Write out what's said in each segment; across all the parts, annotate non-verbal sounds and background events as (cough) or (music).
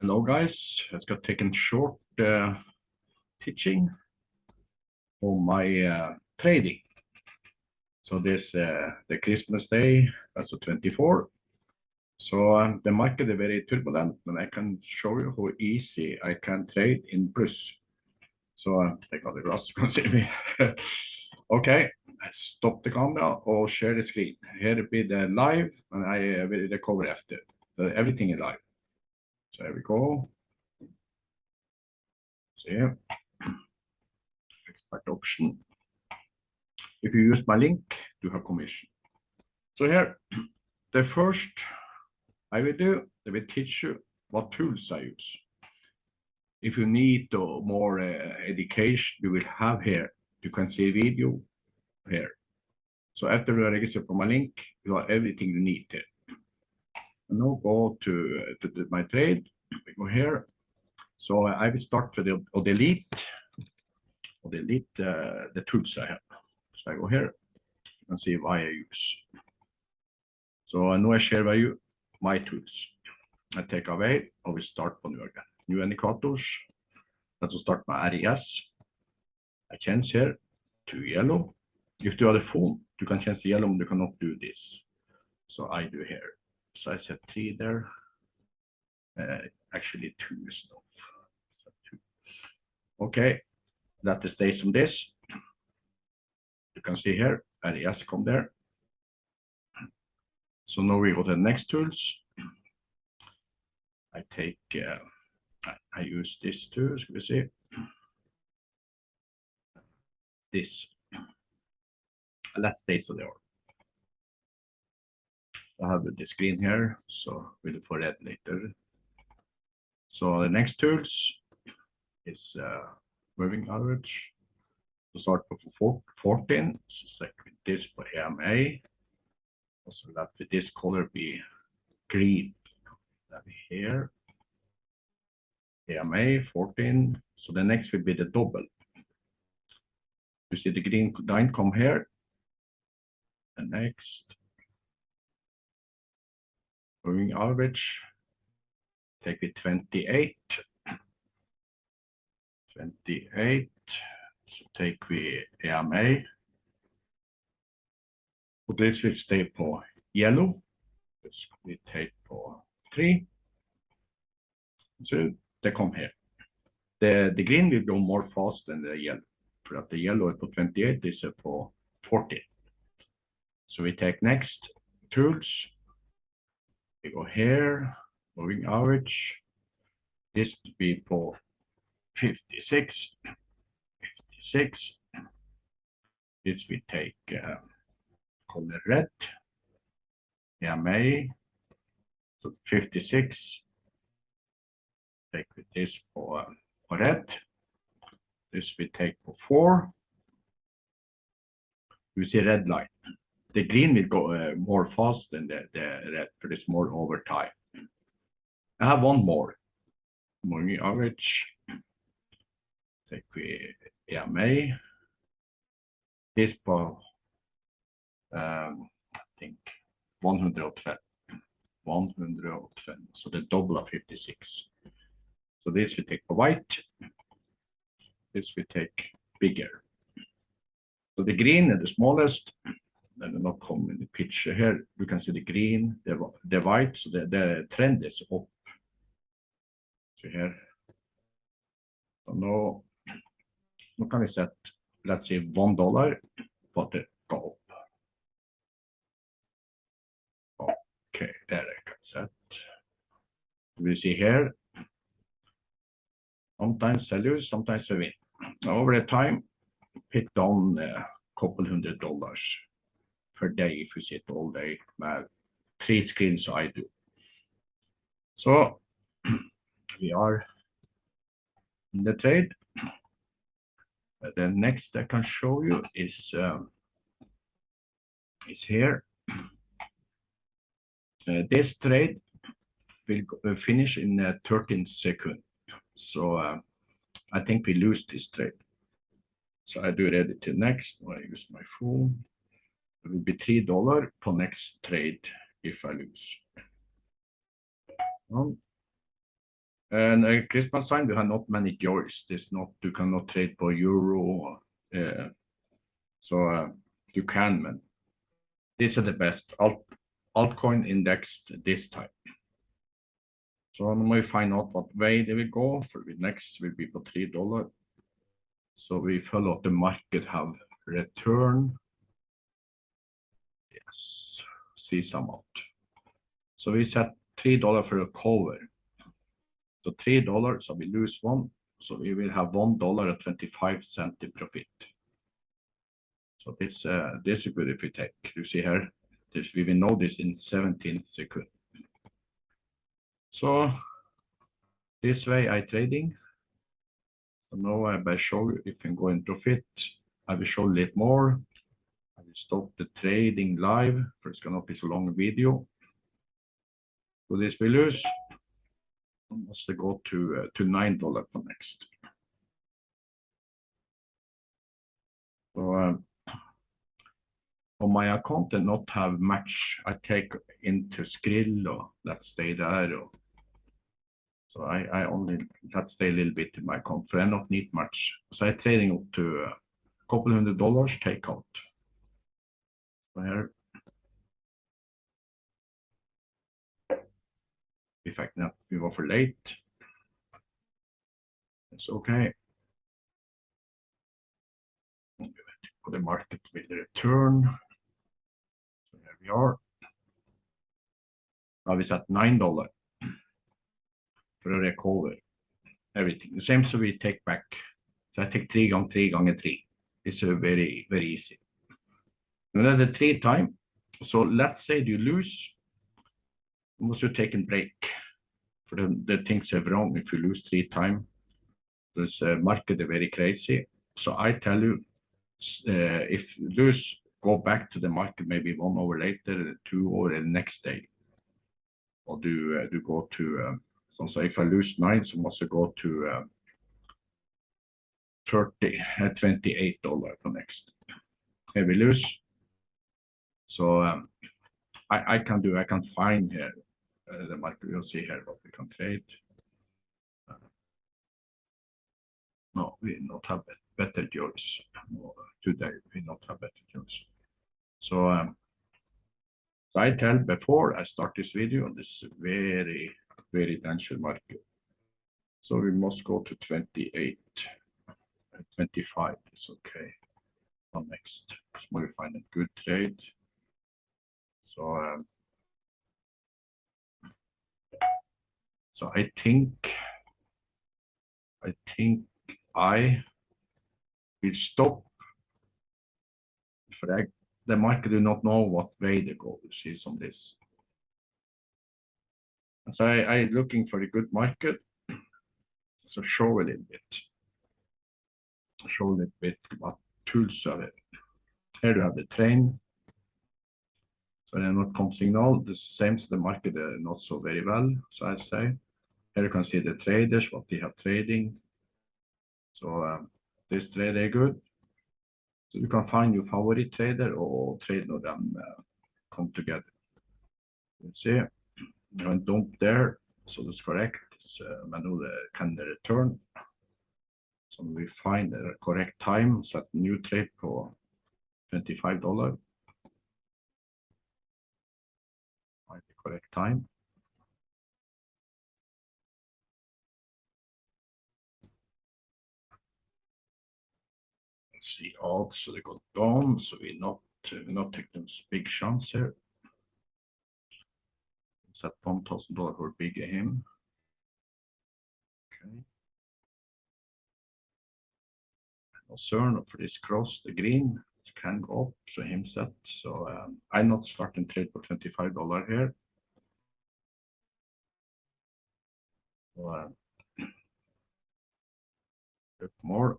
Hello, guys. Let's go taken short uh, teaching on my uh, trading. So this uh, the Christmas day, that's the 24. So um, the market is very turbulent, and I can show you how easy I can trade in plus. So uh, take out the glass, (laughs) you can see me. okay, stop the camera or share the screen. Here will be the live, and I uh, will recover after. So everything is live. There we go. See, expert option. If you use my link, you have commission. So here, the first I will do, I will teach you what tools I use. If you need more uh, education, you will have here. You can see video here. So after you register for my link, you have everything you need. Now go to, uh, to my trade. We go here. So I will start with the or delete or delete uh, the tools I have. So I go here and see why I use. So I know I share you my tools. I take away or we start på new again. New indicators. Let's start my RES. I change here to yellow. If you are the phone, you can change the yellow, you cannot do this. So I do here. So I set three there. Uh, actually two is enough. So two. Okay, that based on this. You can see here, RES come there. So now we go to the next tools. I take, uh, I, I, use this tool, Should we see. This. Let's stay so there. I have the screen here, so we'll for that later. So the next tools is uh, moving average. To start with 14, so select this for EMA so let with this color be green. That here. EMA 14. So the next will be the double. You see the green line come here. The next. Moving average. Take it 28. 28. So take the EMA. Och this will stay for yellow. This will take for 3. So they come here. The, the green will go more fast than the yellow. For that the yellow på 28, this is på 40. So we take next tools. We go here, moving average. This will be for 56. 56. This we take uh, color red. EMA, so 56. Take this for, for red. This we take for four. You see red line. The green will go uh, more fast than the, the red for this more over time. I have one more. Moving average. Take the EMA. This for um, I think 112. 112. So the double of 56. So this we take white. This we take bigger. So the green is the smallest. The not come in the picture here. You can see the green, the, the white. So the, the trend is up. So here. So now, now can we set, let's say one dollar, but the go up. Okay, there I can set. We see here. Sometimes I lose, sometimes I win. Over the time, pick down a couple hundred dollars per day if you sit all day. Med three screens I do. So (clears throat) we are in the trade. The next I can show you is um, is here. (clears throat) Uh, this trade will uh, finish in uh, 13 seconds. So I think we lose this trade. So I do ready to next. I use my phone. Will be three dollar for next trade if I lose. Um, And uh, Christmas time, we have not many joys. There's not, you cannot trade for euro. Uh, so uh, you can, man. These are the best alt altcoin indexed this time. So now we find out what way they will go. For the next will be for three dollar. So we follow the market have return. See some out. So we set three dollar for a cover. So three dollars, so we lose one. So we will have one dollar and twenty-five cent in profit. So this uh, this is good if we take. You see here, this we will know this in 17 seconds. So this way I trading. So now I will show you if you can go in profit. I will show a little more. Stop the trading live, for it's gonna be so long video. So this we lose. Must go to uh, to nine dollar for next. So um, on my account and not have much I take into Skrill let's stay there. So I, I only let's stay a little bit in my account, so I not need much. So I trading up to a couple hundred dollars take out. So here. In fact, now we were for late. It's okay. The market will return So here we are. Now we set nine dollar for a recover everything. The same so we take back. So I take three on three on three. It's a very very easy. The three time. So let's say you lose, must you take a break for the, the things are wrong if you lose three time. This uh, market is very crazy. So I tell you, uh, if you lose go back to the market maybe one hour later, two or the next day. Or do uh, do go to um, so, so if I lose nine, so must I go to um, 30 uh, 28 dollar for next. Here we lose. So um, I I can do I can find here uh, the market. You'll see here what we can trade. Uh, no, we not have better choice. No, today we not have better choice. So, um, so I tell before I start this video, on this very, very dangerous market. So we must go to 28, uh, 25 is okay. On next, so we find a good trade. So, um, so I think, I think I will stop for the market do not know what way they go, you see on this. So I, I looking for a good market. So show a little bit. Show a little bit what tools are it. Here you have the train. So then what comes signal, the same so the market uh, not so very well, so I say. Here you can see the traders, what they have trading. So um, this trader good. So you can find your favorite trader or trade of them uh, come together. You see, you went dump there, so that's correct. It's uh, manual can return. So we find the correct time, set new trade for $25. Correct time. see odds, so they got down, so we not we not take them big chance here. One thousand dollar for big him. Okay. Concern for this cross the green it can go up, so him set. So um, I not starting trade for twenty five dollar here. one. More.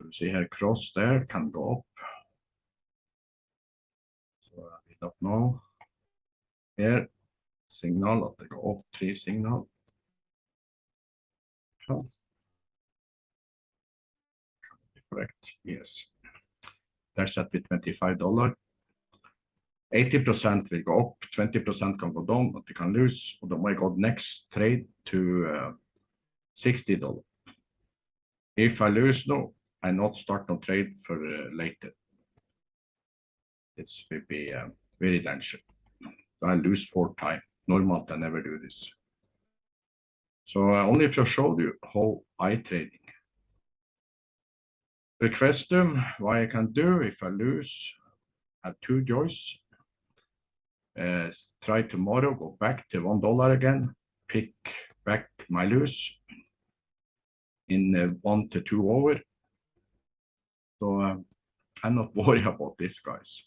You see here cross där kan gå upp. Så jag vet inte nu. Here signal att det går up. Three signal. Correct. Yes. Där at the 25 dollar. 80% will go up, 20% can go down, but they can lose. Or they might go next trade to uh, $60. If I lose now, I not start no trade for uh, later. It will be uh, very dangerous. I lose four times. Normally, I never do this. So uh, only if I showed you how I trading. Request them why I can do if I lose, I have two joys. Uh, try tomorrow, go back to one dollar again, pick back my lose in uh, one to two over. So uh, I'm not (laughs) worried about this, guys.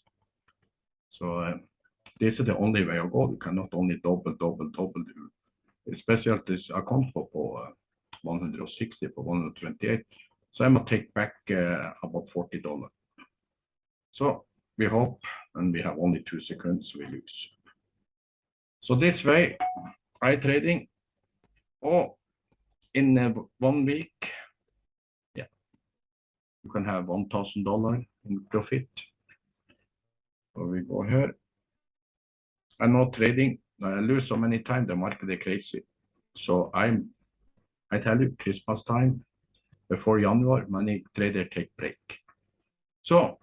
So uh, this is the only way I go. You cannot only double, double, double do. Especially this account for, for uh, 160 for 128. So I'm gonna take back about forty dollars. So we hope, and we have only two seconds we lose. So this way, I trading, oh, in uh, one week, yeah, you can have one thousand dollar in profit. So we go here. I'm not trading. I lose so many times. The market is crazy. So I'm, I tell you, Christmas time, before January, many traders take break. So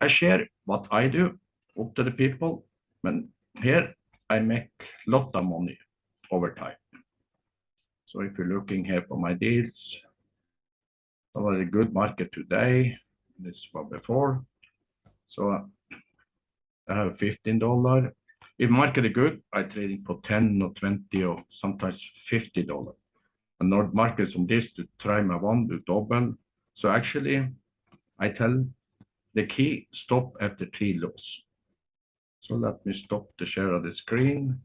I share what I do up to the people. And here I make lot of money over time. So if you're looking here for my deals, some of the good market today, this was before. So I have fifteen dollar. If market is good, I trading for ten or twenty or sometimes fifty dollar. And not market on this to try my one to double. So actually, I tell the key stop after three lows. So let me stop the share of the screen.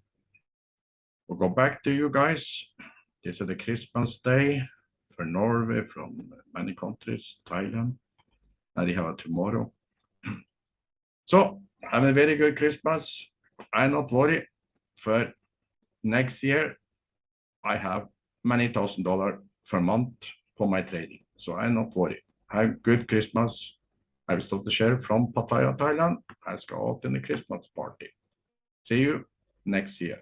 We'll go back to you guys. This is the Christmas day for Norway from many countries, Thailand. And they have a tomorrow. (clears throat) So have a very good Christmas. I'm not worried for next year. I have many thousand dollar per month for my trading. So I'm not worried. Have good Christmas. I will stop the share from Pattaya, Thailand. I go out in the Christmas party. See you next year.